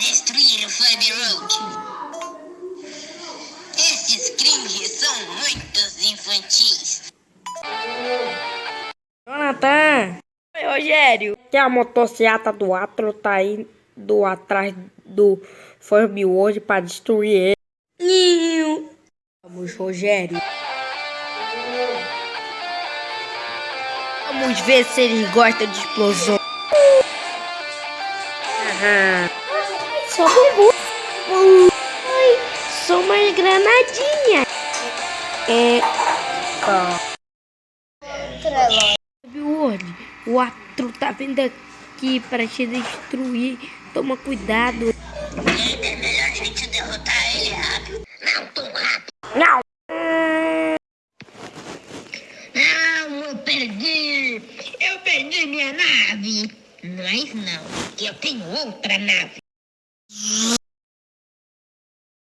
destruir o Furby Road. Esses cringes são muitos infantis. Jonathan! Oi, Rogério! Que a motocicleta do Atro tá indo atrás do Furby World pra destruir ele. Vamos, Rogério. Vamos ver se ele gosta de explosão. Aham. Só bumbum. Ai, só uma granadinha. É. Treló. Furby World, o Atro tá vindo aqui pra te destruir. Toma cuidado. É melhor a gente derrotar ele rápido. Não tão rápido. Não! Não, eu perdi. Eu perdi minha nave. Mas não, eu tenho outra nave.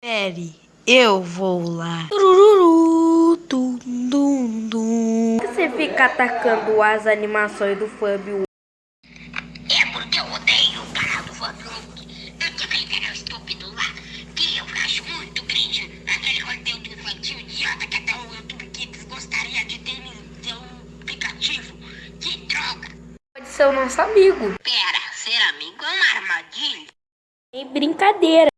Pere, eu vou lá. Turururu, tum, dum, dum. Você fica atacando as animações do World. É porque eu odeio o canal do Furby Eu tenho aquele canal estúpido lá, que eu acho muito cringe. Aquele conteúdo infantil idiota que até o YouTube Kids gostaria de ter seu aplicativo. Que droga. Pode ser o nosso amigo. Pera, ser amigo é uma armadilha. Sem brincadeira.